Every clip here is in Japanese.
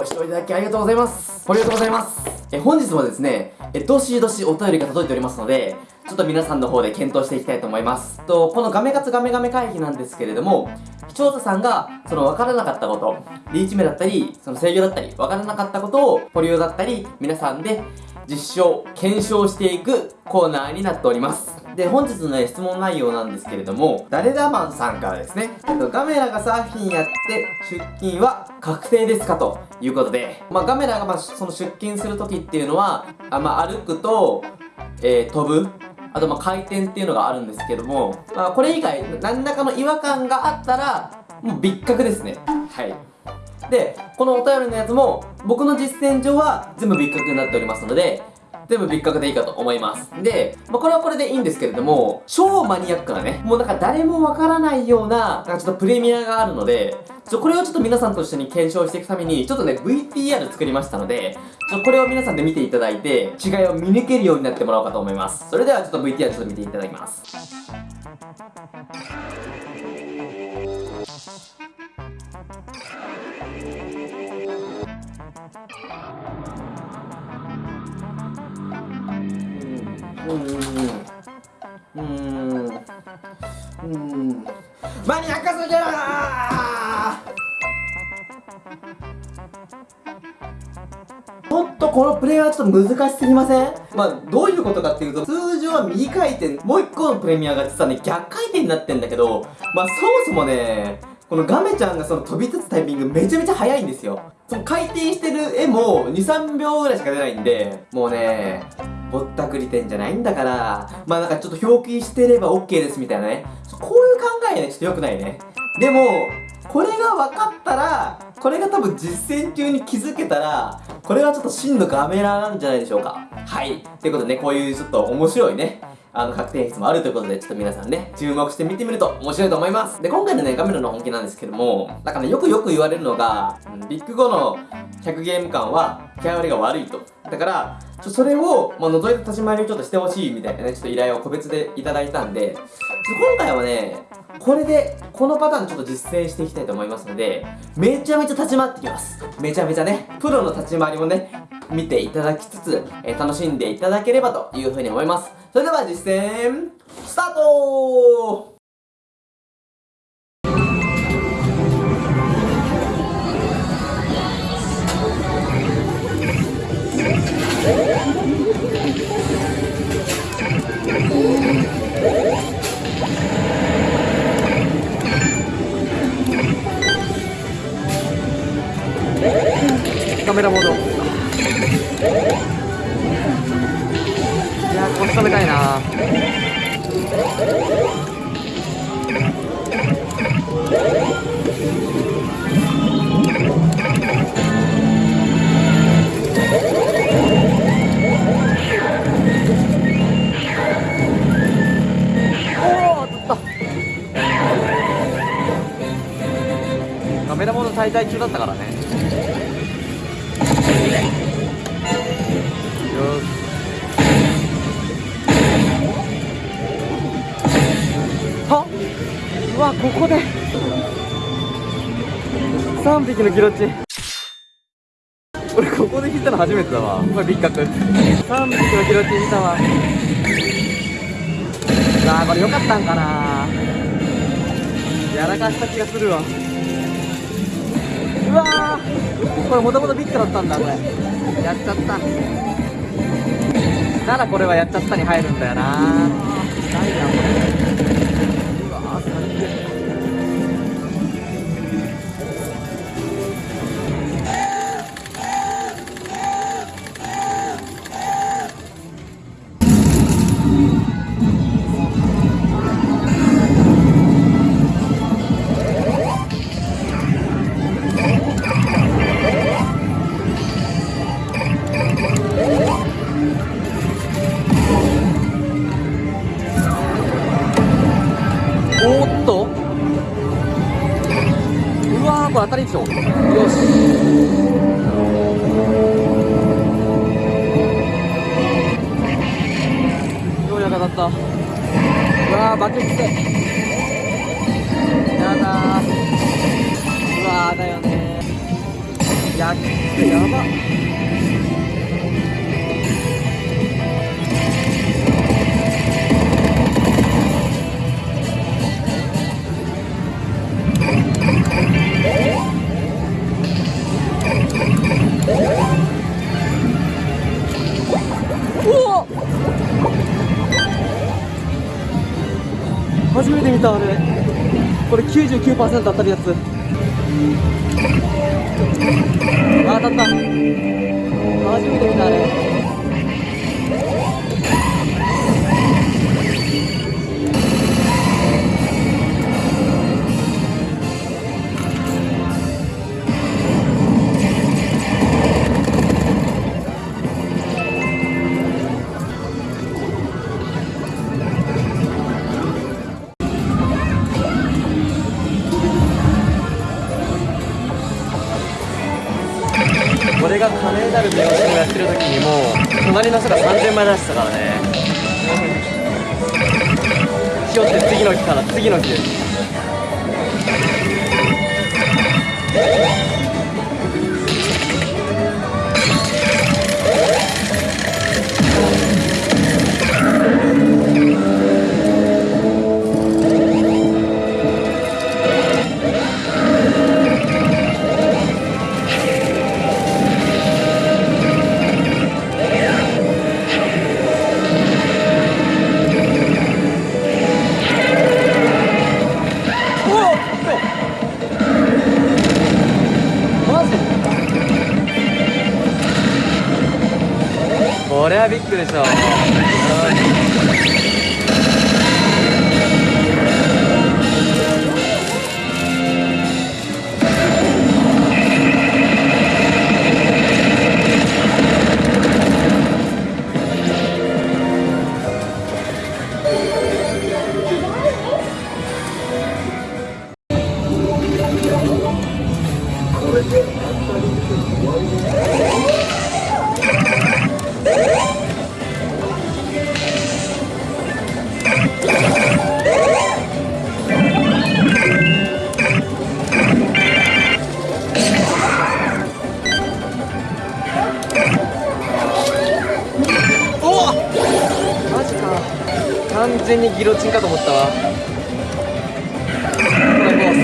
ご視聴いただきありがとうございます。ありがとうございます。え本日もですねえどしどしお便りが届いておりますのでちょっと皆さんの方で検討していきたいと思います。とこのガメ活ガメガメ会議なんですけれども視聴者さんがその分からなかったことリーチ目だったりその制御だったり分からなかったことを保留だったり皆さんで実証検証していくコーナーになっておりますで、本日の、ね、質問内容なんですけれども、誰だマンさんからですね、ガメラがサーフィンやって出勤は確定ですかということで、まあ、ガメラがまその出勤する時っていうのは、あまあ、歩くと、えー、飛ぶ、あとま回転っていうのがあるんですけども、まあ、これ以外何らかの違和感があったら、もう別格ですね。はい。で、このお便りのやつも、僕の実践上は全部別格になっておりますので、全部別格でいいかと思います。で、まあ、これはこれでいいんですけれども、超マニアックなね、もうなんか誰もわからないような、なんかちょっとプレミアがあるので、ちょこれをちょっと皆さんと一緒に検証していくために、ちょっとね、VTR 作りましたので、ちょこれを皆さんで見ていただいて、違いを見抜けるようになってもらおうかと思います。それではちょっと VTR ちょっと見ていただきます。うん。うん。うん。マニアックすぎるちょっとこのプレイはちょっと難しすぎません。まあどういうことかっていうと通常は右回転もう一個のプレミアが実はね逆回転になってん。だけどまあそもそもねこのガメちゃん。がその飛び立タイミングめちゃめちゃ速いんですよその回転してる絵も23秒ぐらいしか出ないんでもうねぼったくり店じゃないんだから、まあなんかちょっと表記してれば OK ですみたいなね。こういう考えね、ちょっと良くないね。でも、これが分かったら、これが多分実践中に気づけたら、これはちょっと真のガメラなんじゃないでしょうか。はい。ということでね、こういうちょっと面白いね、あの、確定演出もあるということで、ちょっと皆さんね、注目して見てみると面白いと思います。で、今回のね、ガメラの本気なんですけども、なんかね、よくよく言われるのが、ビッグ5の100ゲーム感は、キャラ割りが悪いと。だから、ちょそれを、まあ、覗いて立ち回りをちょっとしてほしいみたいなね、ちょっと依頼を個別でいただいたんで、今回はね、これで、このパターンちょっと実践していきたいと思いますので、めちゃめちゃ立ち回ってきます。めちゃめちゃね、プロの立ち回りもね、見ていただきつつ、えー、楽しんでいただければというふうに思います。それでは実践、スタートカメラモードいやこっち食べたいなカメラモード滞在中だったからね。はうわここで。3匹のギロチ。俺ここで引いたの初めてだわ。これビッカク3匹のギロチ引いたわ。さあこれ良かったんかな。やらかした気がするわ。うわこれもともとビッグだったんだこれ。やっちゃったならこれはやっちゃったに入るんだよな。ないなこれしょう。よし。ようやく当たったうわバケツでやだうわーだよねやっやばったあれこれ99%当たるやつ。あ当たった。初めて見たあれ。これはビッグでしょう。全にギロチンかと思ったわ。ほら行こう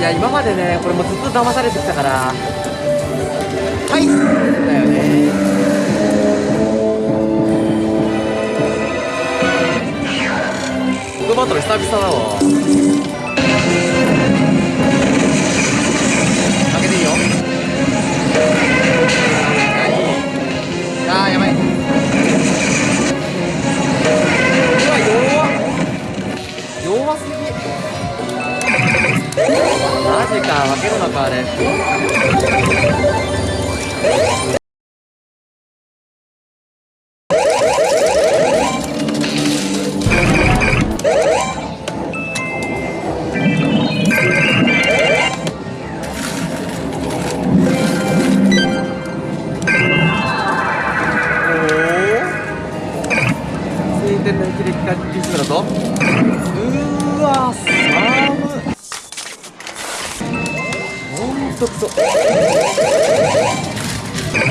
いや今までねこれもずっと騙されてきたから。はい。だよね僕バトル久々だわ。開けていいよ。あーやばい。うわ弱弱すぎ。マジか負けるのかあれ。おお水天の霹靂がキスだぞうわ寒っとくそ。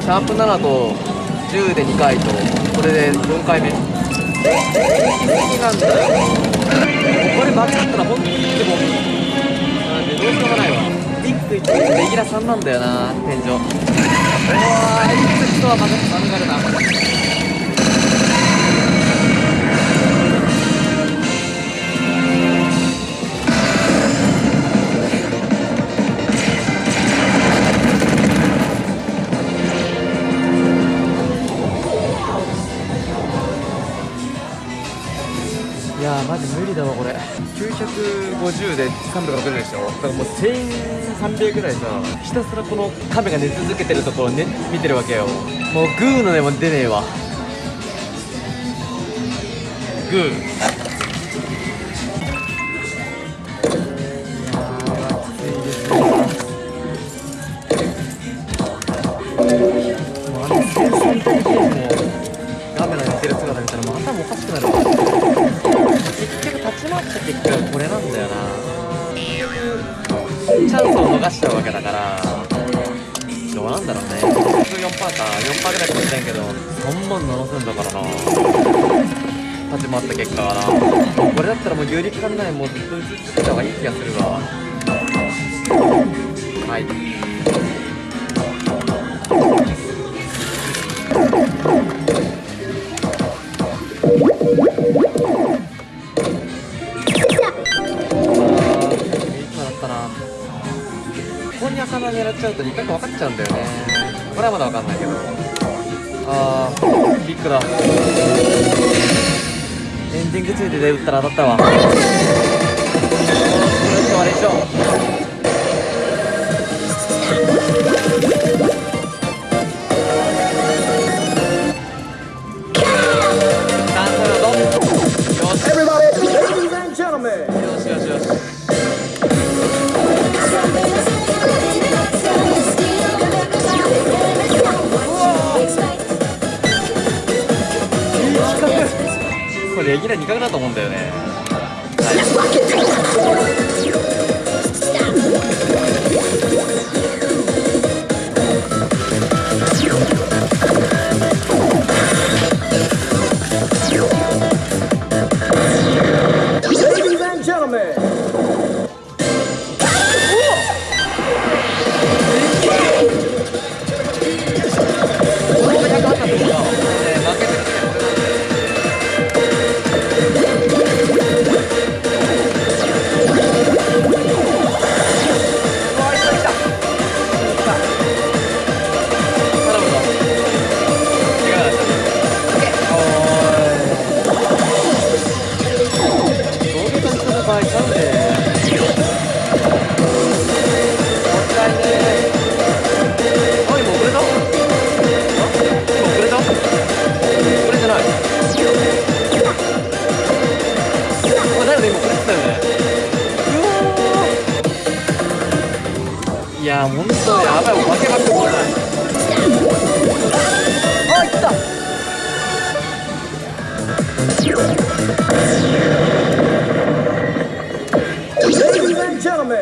シャープ7と10で2回とこれで4回目。好きなんだよこれ間違ったら本当にでもなんでどうしようもないわ。ビッグ1レギュラー3なんだよな天井。うわーいつ人は免れた350で360でしょだからもう1300ぐらいさひたすらこの亀が寝続けてるところを、ね、見てるわけよ。もうグーの音も出ねえわ。グー。これだったらもう有力感ないもうずっと映ってた方がいい気がするわ。はい。いつもだったなここに頭狙っちゃうと2角分かっちゃうんだよね。これはまだ分かんないけど。あービッグだ。エンディングついてで打ったら当たったわ。これ以上あれでしょダンスだぞ。よし。Everybody, ladies and gentlemen. よしよしよしレギュラー2回だと思うんだよね。はい「あ、だよね、今遅れてたよねうわーいや、ほんとやばい、もう負けまくってないあ、いった Ladies and gentlemen.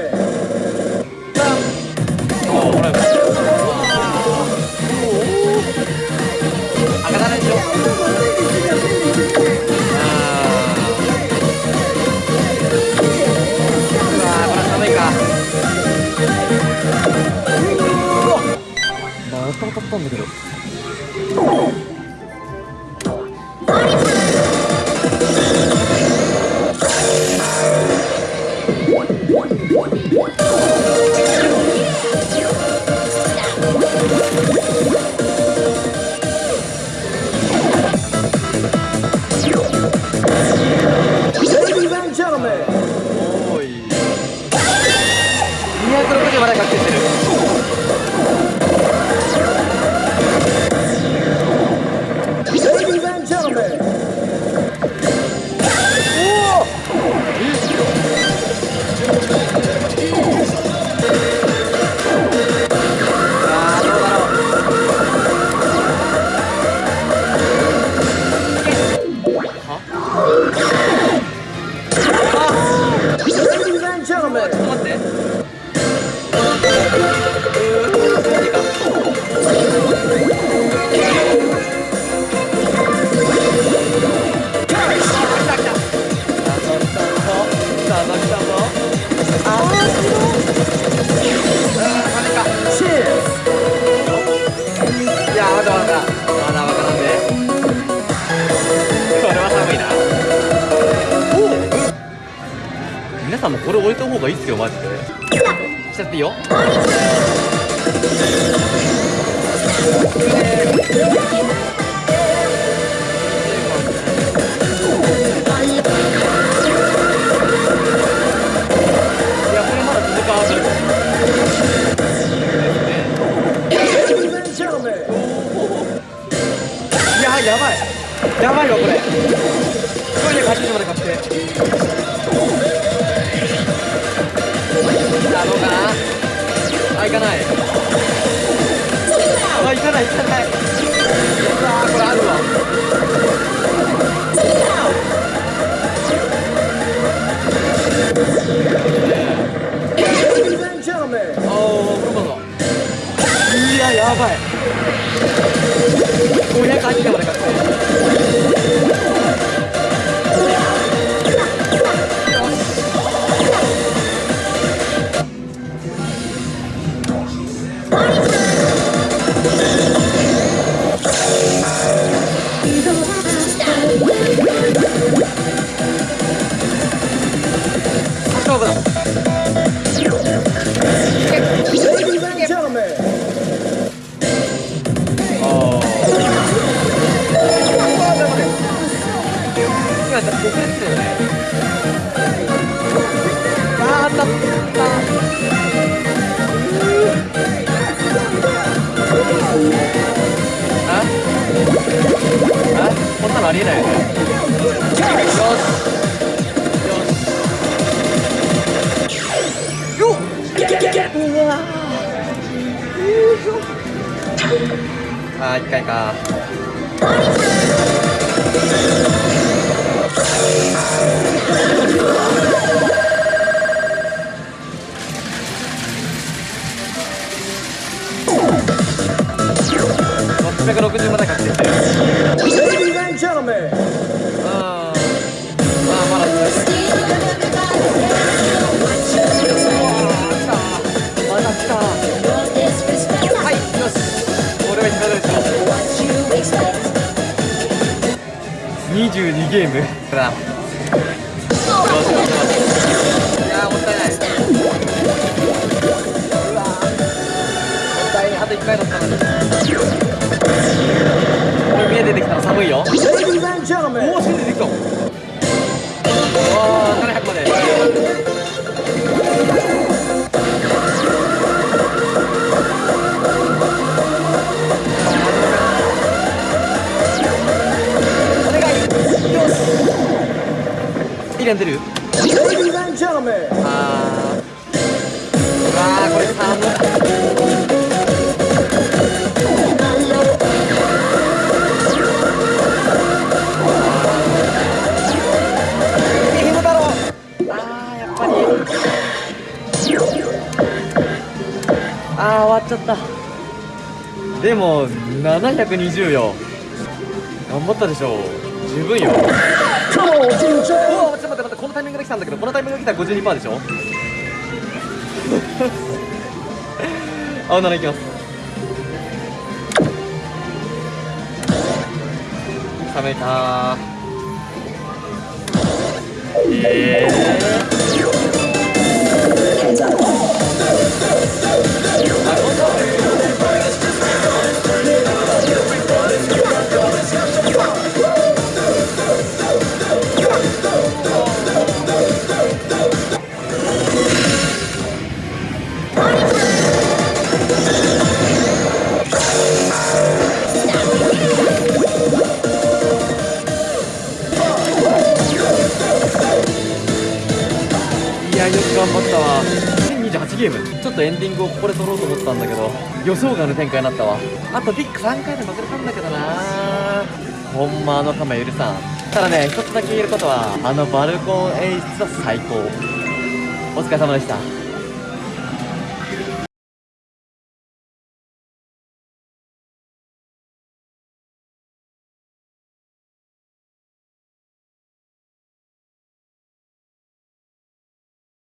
あ、ほら赤だねでしょまた当たったんだけど「さんもこれ置いた方がいいっすよマジで。しちゃっていいよ。やばい。やばいわこれ。これで勝ちまで勝ちて。ない行かないうわーこれあるわ。いややばい。500入ってまでかってあー一回か660まで確定し。てる22ゲームだいやーもったいないうわーもったいないあと1回だったのにこれ見え出てきたの寒いよおお、出てきた。し。イレン出る。ladies and gentlemen, あー。うわー、これあー終わっちゃったでも720よ頑張ったでしょ十分よタイミングで来たんだけどこのタイミングで来たら52%でしょ？青7いきます。冷めたえー、わ。1028ゲーム。ちょっとエンディングをここで撮ろうと思ったんだけど予想外の展開になったわ。あとビッグ3回で負けたんだけどな。ほんまあの亀許さん。ただね一つだけ言えることはあのバルコン演出は最高。お疲れ様でした。